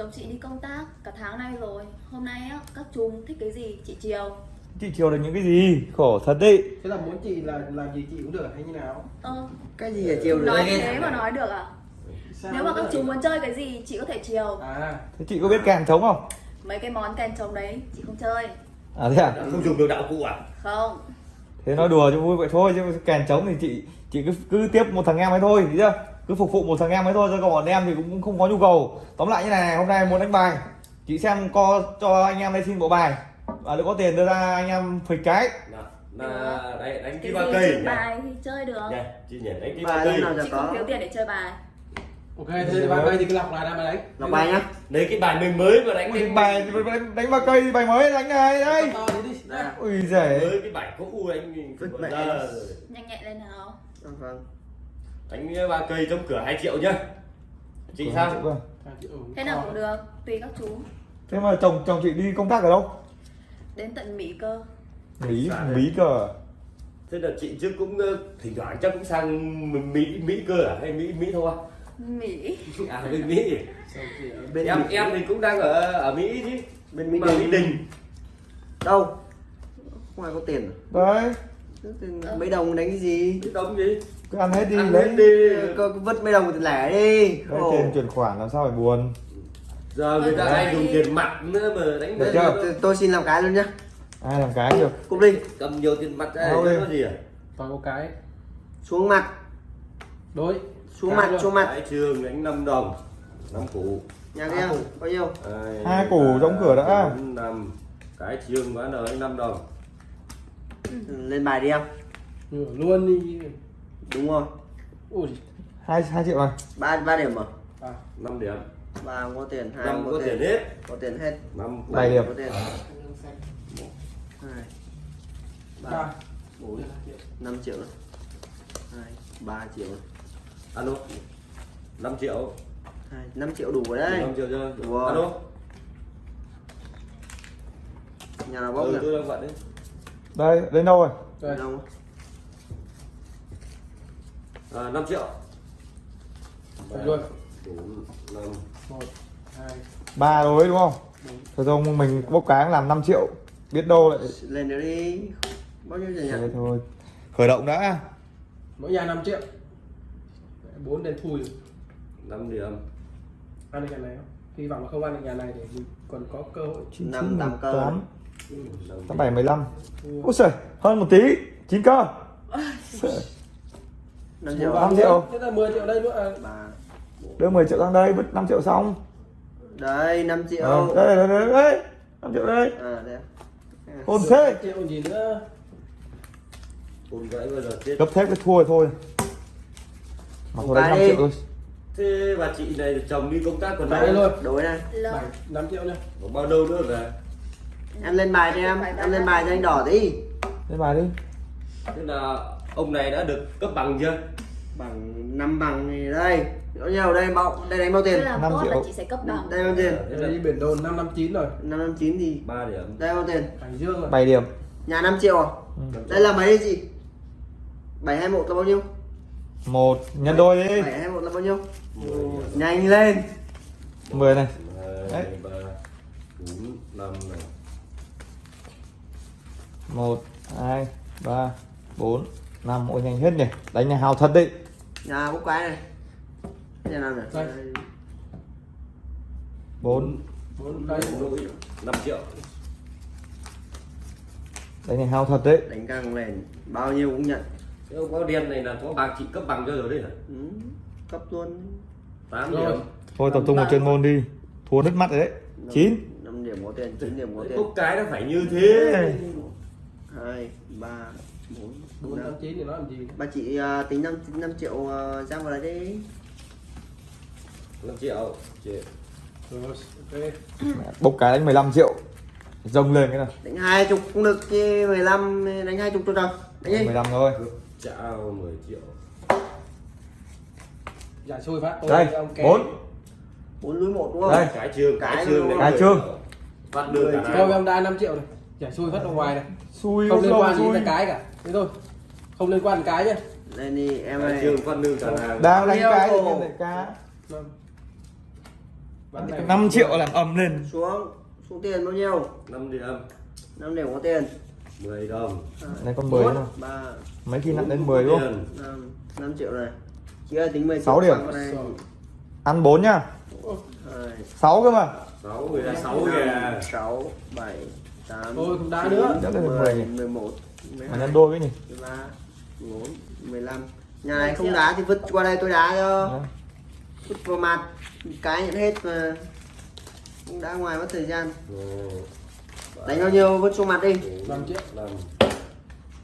Chồng chị đi công tác cả tháng nay rồi. Hôm nay á, các chú thích cái gì? Chị chiều chị chiều được những cái gì? Khổ thật đấy. Thế là muốn chị là làm gì chị cũng được hay như nào? Ờ, cái gì ở chiều được? Nói thế mà nói được à? Sao Nếu mà các chú muốn chơi cái gì chị có thể chiều à. Thế chị có biết kèn trống không? Mấy cái món kèn trống đấy chị không chơi. À thế à? Không dùng được đạo cụ à? Không. Thế nói đùa cho vui vậy thôi chứ kèn trống thì chị chị cứ cứ tiếp một thằng em ấy thôi thấy chưa cứ phục vụ một thằng em ấy thôi chứ còn bọn em thì cũng không có nhu cầu. Tóm lại như này hôm nay muốn đánh bài. Chị xem co cho anh em đây xin bộ bài. Và nếu có tiền đưa ra anh em phịch cái. Là, là đánh, đánh Cái cái ba cây. chơi nhỉ bài thì chơi được. Nhỉ, chị nhỉ đánh cái ba cây. Chị không có? thiếu tiền để chơi bài. Ok thế ba cây thì cứ lọc lại ra mà đánh lọc bài nhá. Lấy cái bài mới mới mà đánh đánh bài đánh, đánh ba cây bài mới đánh này đây ui giời. Mới cái bài cũ đánh giờ Nhanh nhẹn lên nào. Vâng vâng đánh ba cây trong cửa 2 triệu nhá. Chị sao? À, chị- ừ, Thế nào cũng được Tùy các chú. Thế mà chồng chồng chị đi công tác ở đâu? Đến tận Mỹ cơ. Mỹ đấy. mỹ cơ thế là chị trước cũng ờ, thỉnh thoảng chắc cũng sang mỹ mỹ cơ à? Hay mỹ mỹ thôi? Mỹ. À bên mỹ. Bên em Mỹ. em thì cũng đang ở ở mỹ chứ. Bên mỹ mà đình. Mỹ đình. Đâu? Không ai có tiền. Đấy. Mấy đồng đánh cái gì? Cái đống gì cứ ăn hết đi ăn lấy. hết đi. Cứ vứt mấy đồng thì lẻ đi. Lấy tiền chuyển khoản làm sao phải buồn? Giờ người ta hay dùng tiền mặt nữa mà đánh Được chưa? Tôi- tôi xin làm cái luôn nhá. Ai làm cái được? Cúp đi. Cầm nhiều tiền mặt ra Đâu để nó gì à? To có cái. Xuống mặt. Đối. Xuống Cái mặt luôn. xuống mặt. Cái trường đánh 5 đồng. 5 củ. Nhà kia bao nhiêu? Hai, Hai củ đóng cửa đã. năm. Cái trường bán ở 5 đồng. Lên bài đi em. Luôn đi đúng rồi ui. Hai hai triệu này ba ba điểm mà. À 5 điểm. Ba không có tiền hai năm không có tiền. hết. Có tiền hết. 5 Bảy điểm. có tiền. Hai. Ba. Ba bốn. Năm triệu. Hai ba triệu. Alo. 5 triệu. Hai năm triệu đủ rồi đấy. 5 triệu chưa? Đúng rồi. alo. Nhà nào bốc ừ, nhỉ? tôi đang bận đấy. Đây đến đâu rồi? Đây. Đâu à, 5 triệu. Phải luôn. 4 5 một hai. Ba rồi đúng không? Thôi thôi mình bốc cái làm 5 triệu. Biết đâu lại lên nữa đi. Bao nhiêu tiền thế nhỉ? Thôi khởi động đã. Mỗi nhà 5 triệu. Bốn đến thui 5 điểm. Ăn được nhà này không? Hy vọng là không ăn được nhà này để mình còn có cơ hội. Chín Năm chín tám mười cơ. tám. Ừ, năm tám bảy mười lăm. Thua. ôi trời hơn một tí. Chín cơ năm triệu. Năm triệu. thế là 10 triệu đây nữa à, đưa 10 triệu sang đây vứt 5 triệu xong. Đây 5 triệu. Ờ, đây đây đây đây 5 triệu đây. À đây. Hôn thế. triệu gì nữa? Ôn gãy bao giờ chết. Gấp thép cái thua rồi thôi. Mà thôi đấy 5 Cái đi. triệu thôi. Thế bà chị này chồng đi công tác còn đâu? luôn. Đối này Lỡ bảy năm triệu nữa còn bao lâu nữa về? Em lên bài cho em. Em lên bài cho anh đỏ đi lên bài đi. Thế là ông này đã được cấp bằng chưa? Bằng năm bằng thì đây chỗ nhau đây bao đây đánh bao tiền? Năm triệu là chị sẽ cấp bằng. Đây bao tiền? Đây là đi biển đồn năm năm chín rồi. Năm năm chín thì ba điểm. đây bao tiền? Bảy điểm. Nhà 5 triệu à? Ừ. đây là mấy gì? Bảy hai một là bao nhiêu? Một. Nhân đôi đi. Bảy hai một là bao nhiêu? Mười nhanh lên. 10 này. 2, 3, 4, 5 này làm mỗi nhanh hết nhỉ. Đánh này hào thật đi nhà bốc cái này. Nhà nào này bốn. Bốn năm triệu. Đánh này hao thật đấy. Đánh càng lên bao nhiêu cũng nhận. Nếu có đen này là có bằng chị cấp bằng cho rồi đấy hả? Ừ, cấp luôn. Tám điểm. Thôi tập trung vào chuyên môn đi. Thua nước mắt rồi đấy. Chín. năm điểm có tiền chín điểm có tiền. bốc cái nó phải như thế. Hai ba bốn bốn năm năm chín thì nó làm gì? Bà chị à, tính 5 5 triệu uh, ra vào đấy đi. 5 triệu chị. Rồi ok. Bốc cái đánh 15 triệu. Rông lên cái nào. Đánh hai chục cũng được chứ 15 đánh hai chục cho đâu đánh đi. 15 thôi. Chào 10 triệu. Giải xui phát tôi đây bốn. Bốn núi một đúng không? Đây. cái trường cái trường. Cái trường. bắt được cả thôi em đai 5 triệu này giải xui phát ra ngoài này. Xui không liên quan gì tới cái cả. Thế thôi. Không liên quan đến cái nhá. Lên đi em cái ơi. trường phát lương cả hàng đang đánh cái cá Năm. Này 5 triệu làm ầm lên. Xuống. Xuống tiền bao nhiêu? 5 điểm 5 điểm có tiền. 10 đồng. Này con 10 nữa Mấy khi nặng đến 10 đúng không? Tiền. năm năm triệu này. Chị ơi tính 10 Sáu điểm. Con này. Rồi. Ăn 4 nhá. Hai 6 cơ mà. 6 người ta 6 kìa. Sáu bảy tám Thôi, không đá nữa. Chắc là 10 mười nhỉ? mười một mười Mà hai nhân đôi với nhỉ? mười ba mười bốn mười lăm. Nhà này không đá thì vứt qua đây tôi đá cho. Đấy. vứt vào mặt cái nhận hết mà. Không đá ngoài mất thời gian. Đánh bao nhiêu vứt xuống mặt đi. Năm triệu. 5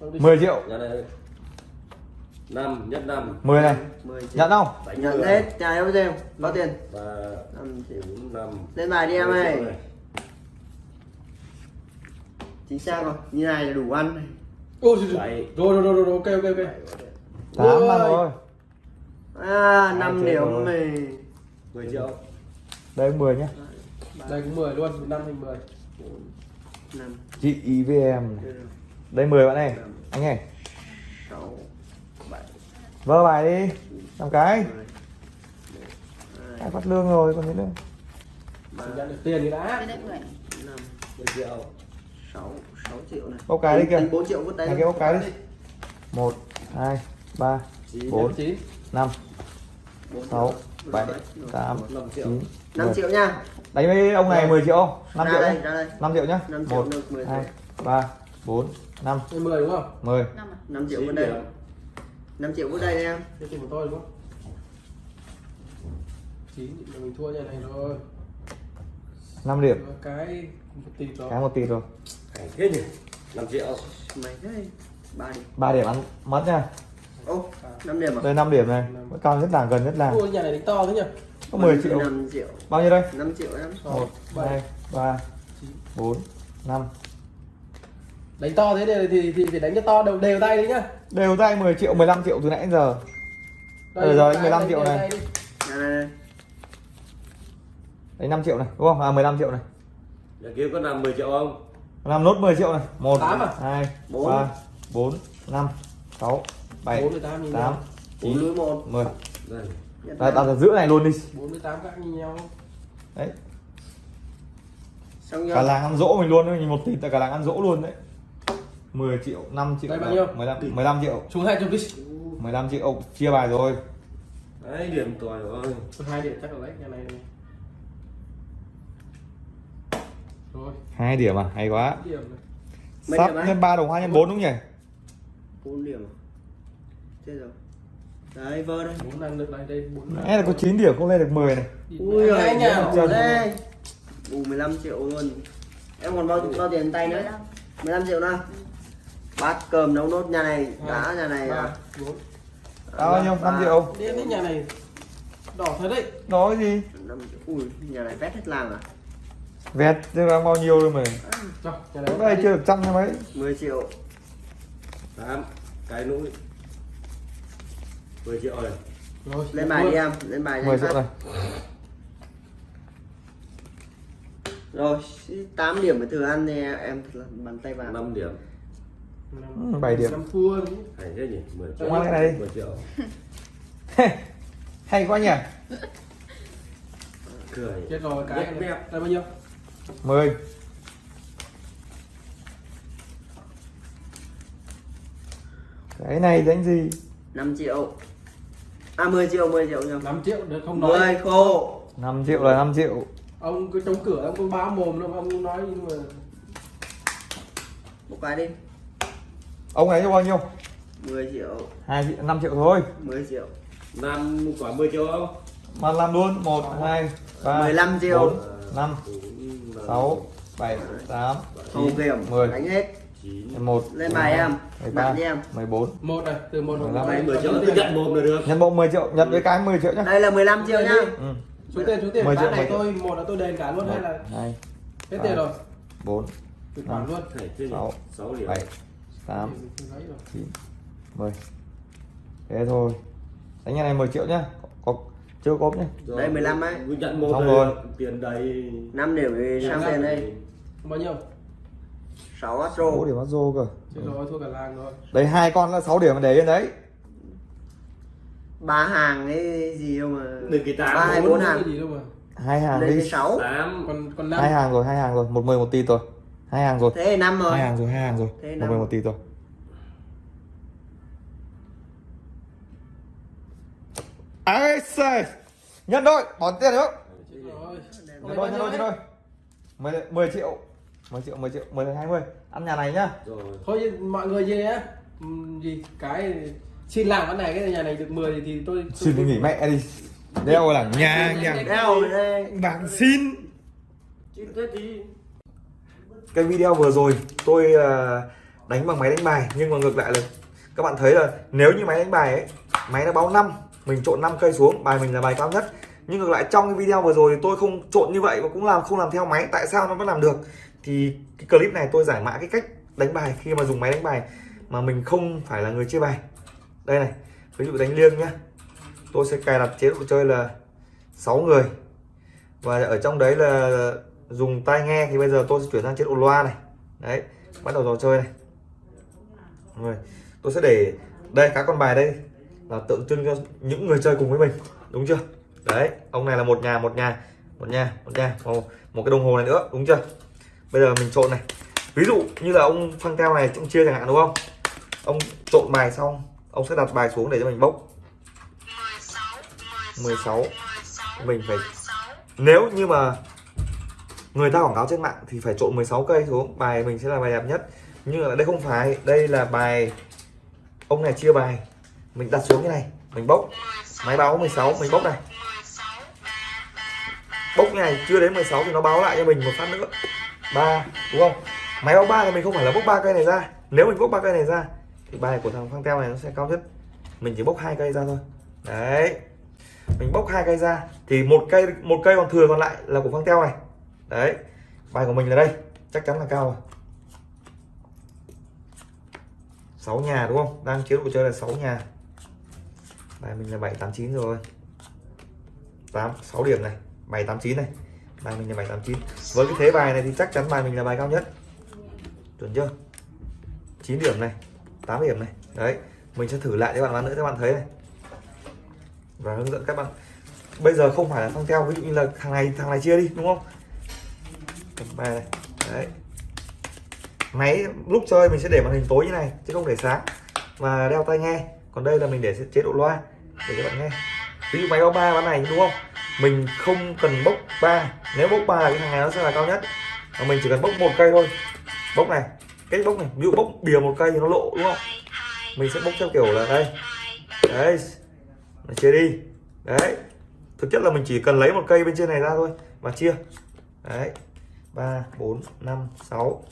Không đi. 10 triệu. Nhà này 5 nhất 5 10 này. 10 triệu. Nhận không? Đánh nhận hết. Nhà này bao nhiêu có tiền? 3 năm triệu. 4 5 lên bài đi em ơi chính xác rồi như này là đủ ăn này. Ôi, rồi, rồi, rồi, rồi, rồi, ok, ok, ok. 8 Ôi. ăn rồi. À 5 triệu điểm này 10 triệu. Đây 10 nhá. Đây cũng 10 luôn, 5 thành 10. năm. Chị IVM này. Đây 10 bạn này Anh bảy. Vơ bài đi. Làm cái. Mười. Ai hai. Phát lương rồi còn gì nữa? Nhận được tiền thì đã. đây 10 năm. 10 triệu sáu sáu triệu này Bốc cái đi kìa Tính 4 triệu vứt đây Hai cái bốc cái đi 1 2 3 9 Bốn. 9. 5 Bốn 6 triệu. 7 Rồi. 8 5 triệu 9 5 10 triệu nha Đánh với ông này 10 triệu không? 5 ra triệu đây nhá ra đây 5 triệu nhá Năm triệu 1 được 10 2 triệu. 3 4 5 Đây 10 đúng không? 10 năm à 5 triệu 9 vứt đây điểm 5 triệu vứt đây em Cái tiền của tôi đúng không? 9 thì mình thua nhà này rồi. 5 điểm. Cái một tỷ rồi. Cái 1 tỷ rồi thế nhỉ? 5 triệu. Mày đây ba điểm. 3 điểm ăn mất nha. Ô 5 điểm à? Đây 5 điểm này. Vẫn cao nhất làng gần nhất làng Ôi, nhà này đánh to thế nhỉ? Có 10 triệu. 5 triệu. Bao nhiêu đây? 5 triệu em. 1 7. 2 3 4 5 Đánh to thế thì, thì, thì, thì đánh cho to. Đều đều tay đấy nhá. Đều tay 10 triệu 15 triệu từ nãy đến giờ. Đây rồi, cái 15 đánh triệu đều này. tay đi. Đấy 5 triệu này đúng không? À 15 triệu này Nhà kia có làm 10 triệu không Làm nốt 10 triệu này 1 Tám à? 2 Bốn. 3 4 5 6 7 Bốn mươi tám nhìn 8 nhau. 4 9 lưới 1 10 Đây Đây đặt ở giữa này luôn đi 48 các như nhau. Đấy xong Cả làng ăn dỗ mình luôn đấy, một tỷ tại cả làng ăn dỗ luôn đấy 10 triệu 5 triệu Đây bao nhiêu? 15, 15 triệu Xuống 200 đi. 15 triệu chia bài rồi Đấy điểm tỏi rồi hai điểm chắc là lấy nhà này này. Rồi, hai điểm à? Hay quá. Sắp lên 3 đồng 2 nhân 4 đúng nhỉ? 4 điểm à? Chết rồi. Đấy vơ đây. Bốn ăn được đây đây bốn là có 9 điểm không lên được 10 này. Ui hai giời nhà đây. Bù 15 triệu luôn. Em còn bao bao tiền tay nữa? 15 15 triệu nữa bát cơm nấu nốt nhà này đã nhà này ba à, bốn. Bao nhiêu? 5 triệu. Đi đến nhà này. Đỏ thật đấy. Đó cái gì? 5 triệu. Ui nhà này vét hết làng à vẹt chứ đang bao nhiêu rồi mà? Cái này chưa được trăm hay mấy. 10 triệu. 8 Cái núi 10 triệu rồi. Rồi lên bài đi em lên bài cho 10 anh triệu này rồi. 8 điểm phải thừa ăn thì em. Là bàn tay vào. 5 điểm. Ừ, bảy điểm. năm thua đấy. Hay thế nhỉ? 10 triệu. Ngoan cái này đi. 10 triệu. Hay quá nhỉ. Cười. Chết rồi cái này bao nhiêu 10 cái này đánh gì? 5 triệu. À 10 triệu 10 triệu nhầm 5 triệu được không nói. 10 khô. 5 triệu là 5 triệu. Ông cứ chống cửa ông cứ bá mồm đâu ông nói nhưng mà một cái đi. Ông ấy cho bao nhiêu? 10 triệu. 2 triệu 5 triệu thôi. 10 triệu. 5 quả 10 triệu không? Mà làm luôn. 1 2 3 15 triệu. 4 5 6 7 8 thầu 9 kiểm 10 đánh hết. 9 11 Lên bài em. 13 Đặt đi em. 14 một này từ một Mười đồng lăm. bảy 10 triệu cứ nhận một là được. Nhân bộ 10 triệu. Nhận với cái 10 triệu nhá. Đây là 15 triệu nhá. ừ. số tiền số tiền. Mười bán triệu, này tôi một là tôi đền cả luôn hay là 2 hết tiền rồi? 4 chuyển khoản luôn. Hay thế nhỉ Sáu. 6 điểm 7 8 Lấy rồi. 9 10 thế thôi. Đánh nhà này 10 triệu nhá chưa cốp Rồi, Đây 15 ấy. cứ nhận một Xong rồi. tiền đầy. 5 điểm thì sang tiền đây. bao nhiêu? 6 6 astro điểm bắt rô cơ. Chết rồi thua cả làng rồi. Đấy hai con là 6 điểm mà để lên đấy. Ba hàng ấy gì đâu mà. Được cái tám, ba hay bốn. hàng. gì đâu mà. Hai hàng lên đi. cái sáu. Còn còn hai năm hàng rồi hai hàng rồi. Một mười một tỷ rồi hai hàng rồi. Thế năm rồi. Hai hàng rồi hai hàng rồi. Một mười một tỷ rồi ai xài nhân đôi bỏ tiền nữa rồi nhân đôi nhân đôi nhân đôi mười mười triệu mười triệu mười triệu mười hai mươi. Ăn nhà này nhá. Rồi. Thôi mọi người gì á. Ừm, gì cái xin làm cái này cái nhà này được 10 thì tôi, tôi xin đi nghỉ mẹ đi. Đeo là nhà nhà. đeo bảng xin. Chứ thế thì cái video vừa rồi tôi ờ, đánh bằng máy đánh bài nhưng mà ngược lại là các bạn thấy là nếu như máy đánh bài ấy máy nó báo 5 mình trộn 5 cây xuống, bài mình là bài cao nhất. Nhưng ngược lại, trong cái video vừa rồi thì tôi không trộn như vậy và cũng làm, không làm theo máy. Tại sao nó vẫn làm được? Thì cái clip này tôi giải mã cái cách đánh bài. Khi mà dùng máy đánh bài mà mình không phải là người chơi bài. Đây này, ví dụ đánh liêng nhá. Tôi sẽ cài đặt chế độ chơi là 6 người. Và ở trong đấy là dùng tai nghe thì bây giờ tôi sẽ chuyển sang chế độ loa này. Đấy, bắt đầu trò chơi này. Rồi, tôi sẽ để đây, các con bài đây là tượng trưng cho những người chơi cùng với mình đúng chưa? Đấy ông này là một nhà một nhà một nhà một nhà một, một cái đồng hồ này nữa đúng chưa? Bây giờ mình trộn này. Ví dụ như là ông phăng teo này trong chia chẳng hạn đúng không? Ông trộn bài xong ông sẽ đặt bài xuống để cho mình bốc. 16 mình phải nếu như mà người ta quảng cáo trên mạng thì phải trộn 16 cây xuống bài mình sẽ là bài đẹp nhất. Nhưng mà đây không phải đây là bài ông này chia bài mình đặt xuống cái này. Mình bốc. Máy báo 16 mình bốc này. Bốc như này, chưa đến 16 thì nó báo lại cho mình một phát nữa. Ba, đúng không? Máy báo ba thì mình không phải là bốc ba cây này ra. Nếu mình bốc ba cây này ra, thì bài của thằng phang teo này nó sẽ cao nhất. Mình chỉ bốc hai cây ra thôi. Đấy. Mình bốc hai cây ra, thì một cây một cây còn thừa còn lại là của phang teo này. Đấy. Bài của mình là đây. Chắc chắn là cao rồi. 6 nhà, đúng không? Đang chế độ chơi là 6 nhà bài mình là 789 rồi. 8 6 điểm này. 789 này. Bài mình là 789 với cái thế bài này thì chắc chắn bài mình là bài cao nhất. Chuẩn chưa? 9 điểm này 8 điểm này. Đấy, mình sẽ thử lại cho bạn bạn nữa các bạn thấy này. Và hướng dẫn các bạn. Bây giờ không phải là phăng theo, ví dụ như là thằng này thằng này chia đi, đúng không? Cầm bài này. Đấy. Máy lúc chơi mình sẽ để màn hình tối như này, chứ không để sáng. Và đeo tai nghe còn đây là mình để chế độ loa, để các bạn nghe. Ví dụ máy báo ba bán này, đúng không? Mình không cần bốc ba. Nếu bốc ba là cái thằng này nó sẽ là cao nhất. Mà mình chỉ cần bốc một cây thôi. Bốc này, cách bốc này. Ví dụ bốc bìa một cây thì nó lộ, đúng không? Mình sẽ bốc theo kiểu là đây. Đấy. Nó chia đi. Đấy. Thực chất là mình chỉ cần lấy một cây bên trên này ra thôi và chia. Đấy. Ba, bốn, năm, sáu.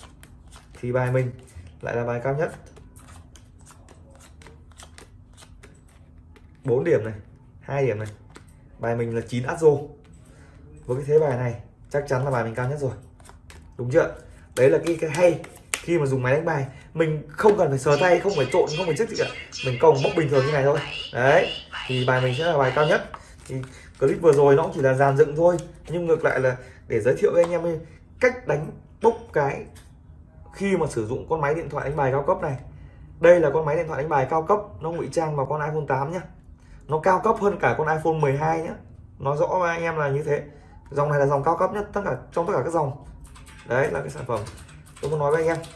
Thì bài mình lại là bài cao nhất. 4 điểm này hai điểm này. Bài mình là 9 Azo với cái thế bài này chắc chắn là bài mình cao nhất rồi. Đúng chưa? Đấy là cái, cái hay khi mà dùng máy đánh bài. Mình không cần phải sờ tay không phải trộn không phải chất gì cả. Mình còng bốc bình thường như này thôi. Đấy thì bài mình sẽ là bài cao nhất. Thì clip vừa rồi nó cũng chỉ là dàn dựng thôi. Nhưng ngược lại là để giới thiệu với anh em cách đánh bốc cái khi mà sử dụng con máy điện thoại đánh bài cao cấp này. Đây là con máy điện thoại đánh bài cao cấp nó ngụy trang vào con iPhone 8 nhá nó cao cấp hơn cả con iPhone 12 nhé, nói rõ với anh em là như thế. Dòng này là dòng cao cấp nhất tất cả trong tất cả các dòng. Đấy là cái sản phẩm tôi muốn nói với anh em.